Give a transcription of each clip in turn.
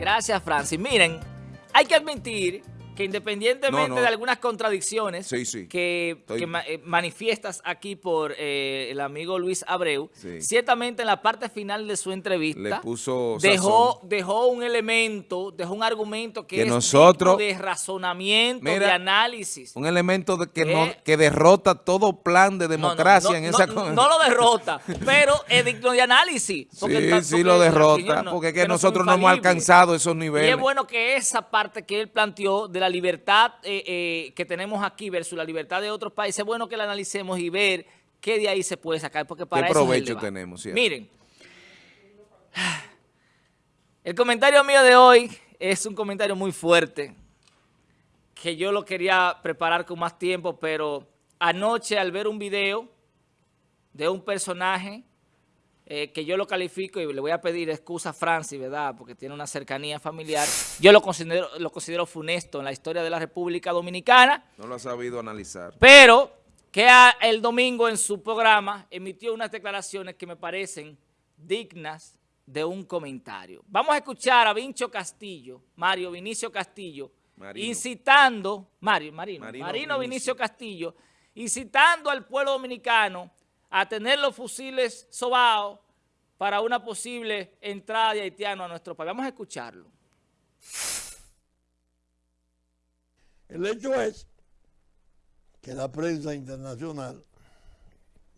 Gracias, Francis. Miren, hay que admitir que independientemente No, no. de algunas contradicciones Sí, sí. que, Estoy- que ma- eh, manifiestas aquí por eh, el amigo Luis Abreu, Sí. ciertamente en la parte final de su entrevista Le puso dejó, dejó un elemento, dejó un argumento que, Que es nosotros- de razonamiento, de análisis. Un elemento de que, no, que derrota todo plan de democracia en esa... no, no lo derrota, pero es digno de análisis. porque sí, sí lo derrota, porque es que nosotros no hemos alcanzado esos Y niveles. es bueno que esa parte que él planteó de la libertad eh, eh, que tenemos aquí versus la libertad de otros países, es bueno que la analicemos y ver qué de ahí se puede sacar, porque para ¿Qué eso es el tenemos, cierto? Miren, el comentario mío de hoy es un comentario muy fuerte, que yo lo quería preparar con más tiempo, pero anoche al ver un video de un personaje eh, que yo lo califico y le voy a pedir excusa a Francis, ¿verdad? Porque tiene una cercanía familiar. Yo lo considero, lo considero funesto en la historia de la República Dominicana, No lo ha sabido analizar. pero que a- el domingo en su programa emitió unas declaraciones que me parecen dignas de un comentario. Vamos a escuchar a Vincho Castillo, Mario Vinicio Castillo, Marino. incitando, Mario, Marino, Marino Marino, Vinicio. Vinicio Castillo, incitando al pueblo dominicano a tener los fusiles sobaos para una posible entrada de haitianos a nuestro país. Vamos a escucharlo. El hecho es que la prensa internacional,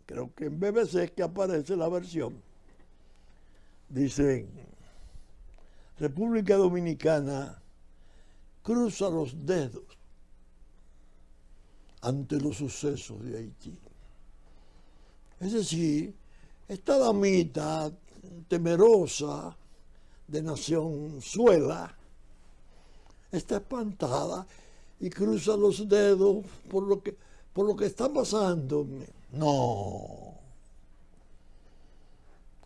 creo que en BBC es que aparece la versión, dicen, República Dominicana cruza los dedos ante los sucesos de Haití. Es decir, esta damita temerosa de nación suela, está espantada y cruza los dedos por lo que, por lo que está pasando. No.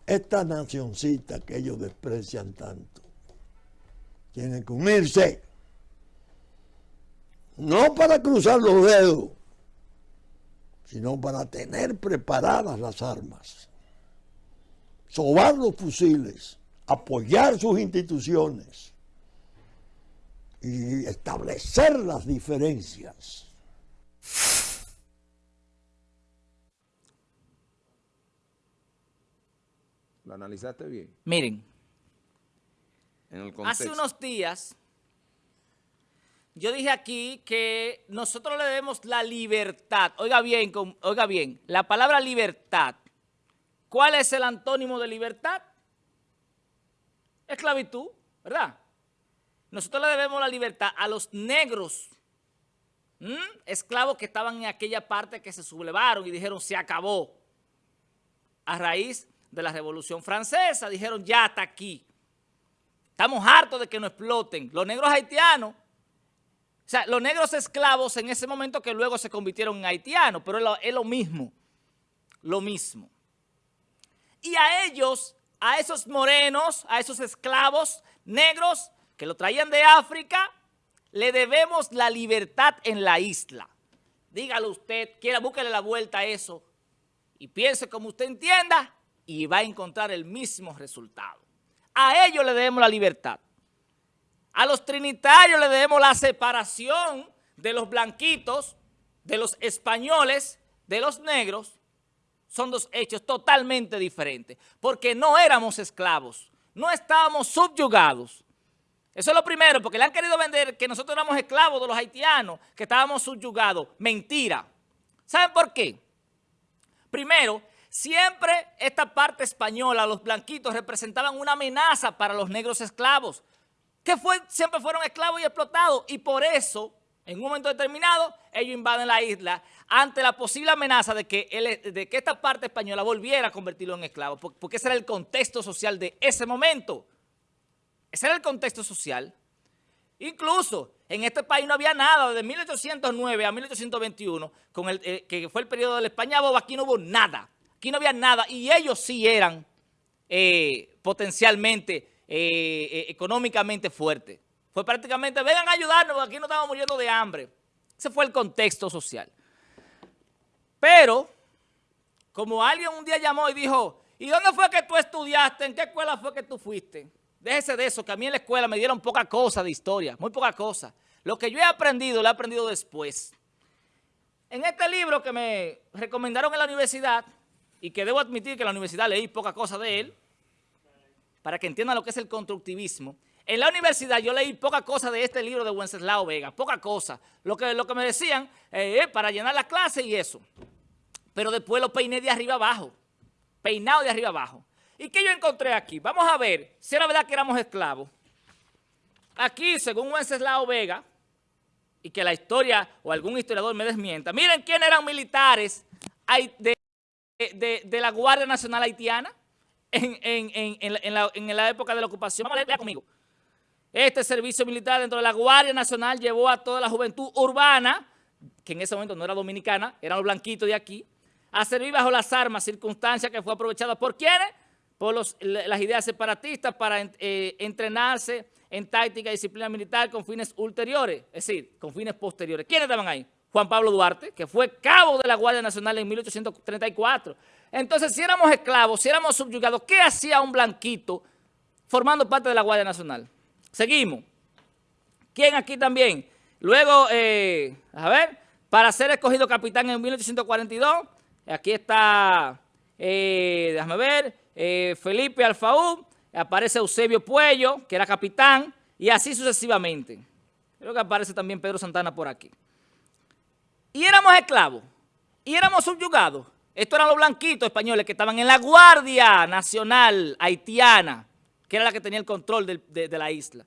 Esta nacioncita que ellos desprecian tanto tiene que unirse. No para cruzar los dedos, sino para tener preparadas las armas, sobar los fusiles, apoyar sus instituciones y establecer las diferencias. ¿Lo analizaste bien? Miren, En el. Hace unos días, yo dije aquí que nosotros le debemos la libertad. Oiga bien, oiga bien, la palabra libertad. ¿Cuál es el antónimo de libertad? Esclavitud, ¿verdad? Nosotros le debemos la libertad a los negros, esclavos que estaban en aquella parte que se sublevaron y dijeron se acabó. A raíz de la Revolución Francesa, dijeron ya hasta aquí. Estamos hartos de que nos exploten. Los negros haitianos, o sea, los negros esclavos en ese momento que luego se convirtieron en haitianos, pero es lo, mismo, lo mismo. Y a ellos, a esos morenos, a esos esclavos negros que lo traían de África, le debemos la libertad en la isla. Dígalo usted, quiera, búsquele la vuelta a eso y piense como usted entienda y va a encontrar el mismo resultado. A ellos le debemos la libertad. A los trinitarios le debemos la separación de los blanquitos, de los españoles, de los negros. Son dos hechos totalmente diferentes, porque no éramos esclavos, no estábamos subyugados. Eso es lo primero, porque le han querido vender que nosotros éramos esclavos de los haitianos, que estábamos subyugados. Mentira. ¿Saben por qué? Primero, siempre esta parte española, los blanquitos, representaban una amenaza para los negros esclavos, que fue, siempre fueron esclavos y explotados, y por eso, en un momento determinado, ellos invaden la isla ante la posible amenaza de que, el- de que esta parte española volviera a convertirlo en esclavo, por- porque ese era el contexto social de ese momento. Ese era el contexto social. Incluso en este país no había nada, desde 1809 a 1821, con el, eh, que fue el periodo de la España boba, aquí no hubo nada. Aquí no había nada y ellos sí eran eh, potencialmente, eh, eh, económicamente fuertes. Fue prácticamente, vengan a ayudarnos, aquí no estamos muriendo de hambre. Ese fue el contexto social. Pero, como alguien un día llamó y dijo, ¿y dónde fue que tú estudiaste? ¿En qué escuela fue que tú fuiste? Déjese de eso, que a mí en la escuela me dieron poca cosa de historia, muy poca cosa. Lo que yo he aprendido, lo he aprendido después. En este libro que me recomendaron en la universidad, y que debo admitir que en la universidad leí poca cosa de él, para que entiendan lo que es el constructivismo, en la universidad yo leí poca cosa de este libro de Wenceslao Vega, poca cosa. Lo que, lo que me decían, eh, para llenar la clase y eso. Pero después lo peiné de arriba abajo, peinado de arriba abajo. ¿Y qué yo encontré aquí? Vamos a ver si era verdad que éramos esclavos. Aquí, según Wenceslao Vega, y que la historia o algún historiador me desmienta, miren quién eran militares de, de, la Guardia Nacional Haitiana en, en, en, la, en, la, época de la ocupación. Vamos a leer conmigo. Este servicio militar dentro de la Guardia Nacional llevó a toda la juventud urbana, que en ese momento no era dominicana, eran los blanquitos de aquí, a servir bajo las armas, circunstancia que fue aprovechada por quienes? Por las ideas separatistas para eh, entrenarse en táctica y disciplina militar con fines ulteriores, es decir, con fines posteriores. ¿Quiénes estaban ahí? Juan Pablo Duarte, que fue cabo de la Guardia Nacional en 1834. Entonces, si éramos esclavos, si éramos subyugados, ¿qué hacía un blanquito formando parte de la Guardia Nacional? Seguimos. ¿Quién aquí también? Luego, eh, a ver, para ser escogido capitán en 1842, aquí está, eh, déjame ver, eh, Felipe Alfaú, aparece Eusebio Puello, que era capitán, y así sucesivamente. Creo que aparece también Pedro Santana por aquí. Y éramos esclavos, y éramos subyugados. Estos eran los blanquitos españoles que estaban en la Guardia Nacional Haitiana que era la que tenía el control de, la isla.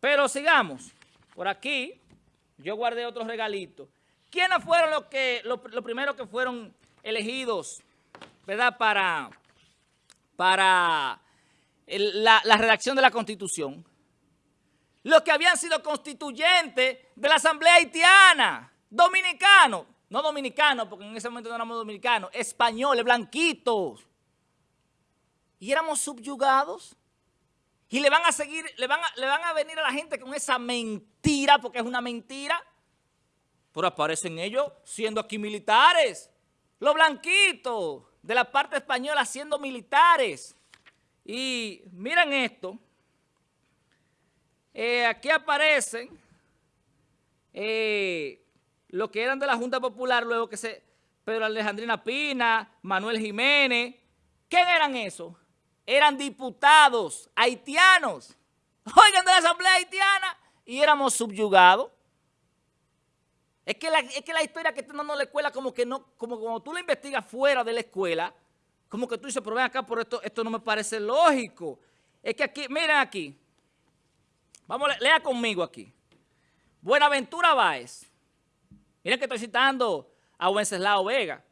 Pero sigamos. Por aquí, yo guardé otros regalitos. ¿Quiénes fueron los que los, primeros que fueron elegidos, verdad, para, para la, la redacción de la Constitución? Los que habían sido constituyentes de la Asamblea Haitiana, dominicanos, no dominicanos, porque en ese momento no éramos dominicanos, españoles, blanquitos. Y éramos subyugados y le van a seguir, le van a, le van a venir a la gente con esa mentira, porque es una mentira. Pero aparecen ellos siendo aquí militares. Los blanquitos de la parte española siendo militares. Y miren esto. Eh, aquí aparecen eh, lo que eran de la Junta Popular, luego que se... Pedro Alejandrina Pina, Manuel Jiménez. ¿Quién eran esos? eran diputados haitianos, oigan, de la Asamblea Haitiana, y éramos subyugados. Es que, la, es que la historia que no la escuela, como que no, como cuando tú la investigas fuera de la escuela, como que tú dices, pero ven acá, por esto, esto no me parece lógico. Es que aquí, miren aquí, vamos, lea conmigo aquí. Buenaventura Báez, miren que estoy citando a Wenceslao Vega.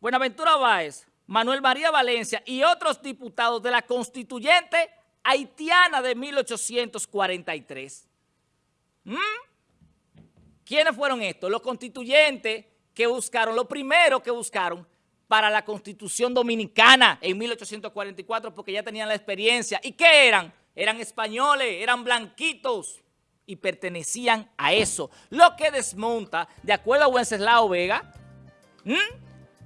Buenaventura Báez Manuel María Valencia y otros diputados de la constituyente haitiana de 1843. ¿Mm? ¿Quiénes fueron estos? Los constituyentes que buscaron, lo primero que buscaron para la constitución dominicana en 1844 porque ya tenían la experiencia. ¿Y qué eran? Eran españoles, eran blanquitos y pertenecían a eso. Lo que desmonta, de acuerdo a Wenceslao Vega,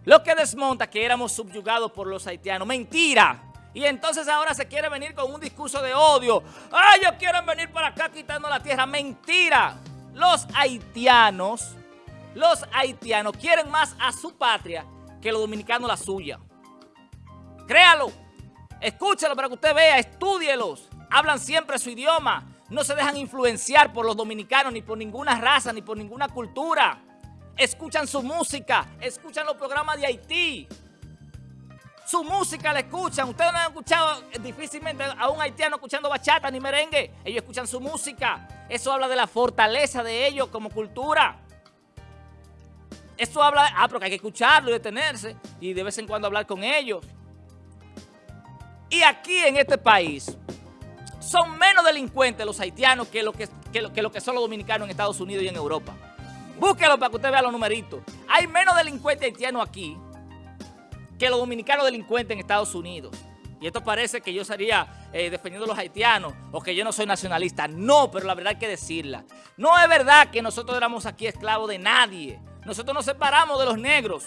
lo que desmonta que éramos subyugados por los haitianos. Mentira. Y entonces ahora se quiere venir con un discurso de odio. ¡Ay, ellos quieren venir para acá quitando la tierra! ¡Mentira! Los haitianos, los haitianos quieren más a su patria que los dominicanos la suya. Créalo. Escúchalo para que usted vea, estúdielos. Hablan siempre su idioma. No se dejan influenciar por los dominicanos, ni por ninguna raza, ni por ninguna cultura escuchan su música, escuchan los programas de Haití. Su música la escuchan. Ustedes no han escuchado difícilmente a un haitiano escuchando bachata ni merengue. Ellos escuchan su música. Eso habla de la fortaleza de ellos como cultura. Eso habla, ah, porque hay que escucharlo y detenerse y de vez en cuando hablar con ellos. Y aquí en este país son menos delincuentes los haitianos que lo que, que lo que son los dominicanos en Estados Unidos y en Europa. Búsquelo para que usted vea los numeritos. Hay menos delincuentes haitianos aquí que los dominicanos delincuentes en Estados Unidos. Y esto parece que yo estaría eh, defendiendo a los haitianos o que yo no soy nacionalista. No, pero la verdad hay que decirla. No es verdad que nosotros éramos aquí esclavos de nadie. Nosotros nos separamos de los negros.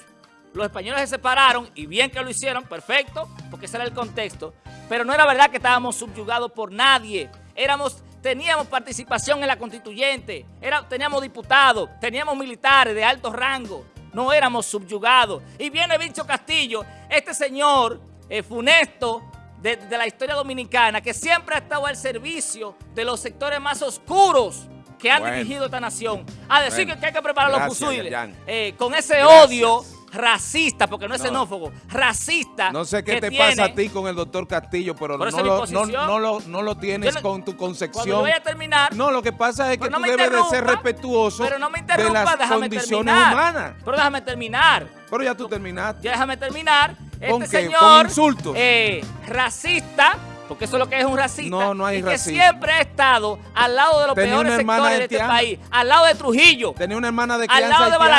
Los españoles se separaron y bien que lo hicieron, perfecto, porque ese era el contexto. Pero no era verdad que estábamos subyugados por nadie. Éramos, teníamos participación en la constituyente, era, teníamos diputados, teníamos militares de alto rango, no éramos subyugados. Y viene Vincho Castillo, este señor eh, funesto de, de la historia dominicana, que siempre ha estado al servicio de los sectores más oscuros que han Bueno. dirigido esta nación, a decir Bueno. que, hay que preparar los fusiles. Eh, con ese Gracias. odio racista, porque no es No. xenófobo, racista. No sé qué te tiene- pasa a ti con el doctor Castillo, pero, Pero no, lo, no, lo, no lo tienes con tu concepción. voy a terminar, No, lo que pasa es que tú debes de ser respetuoso pero no me de las condiciones terminar. humanas. Pero déjame terminar. Pero ya tú terminaste. Ya déjame terminar. ¿Con este qué? señor ¿Con insultos? eh, racista, porque eso es lo que es un racista. No, no hay y que siempre ha estado al lado de los Tenía peores sectores de este país, al lado de Trujillo, Tenía una hermana de al lado de haitiana.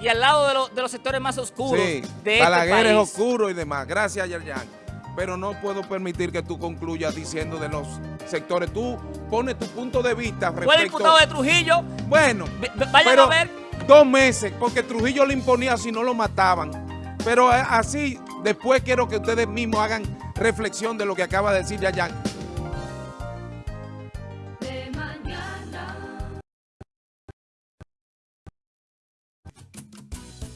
Y al lado de, los- de los sectores más oscuros Sí, de este Balaguer es país. oscuro y demás. Gracias, Yerjan. Pero no puedo permitir que tú concluyas diciendo de los sectores. Tú pones tu punto de vista Fue respecto... diputado de Trujillo, Bueno, vayan a ver. dos meses, porque Trujillo le imponía si no lo mataban. Pero eh, así, después quiero que ustedes mismos hagan reflexión de lo que acaba de decir Yayan.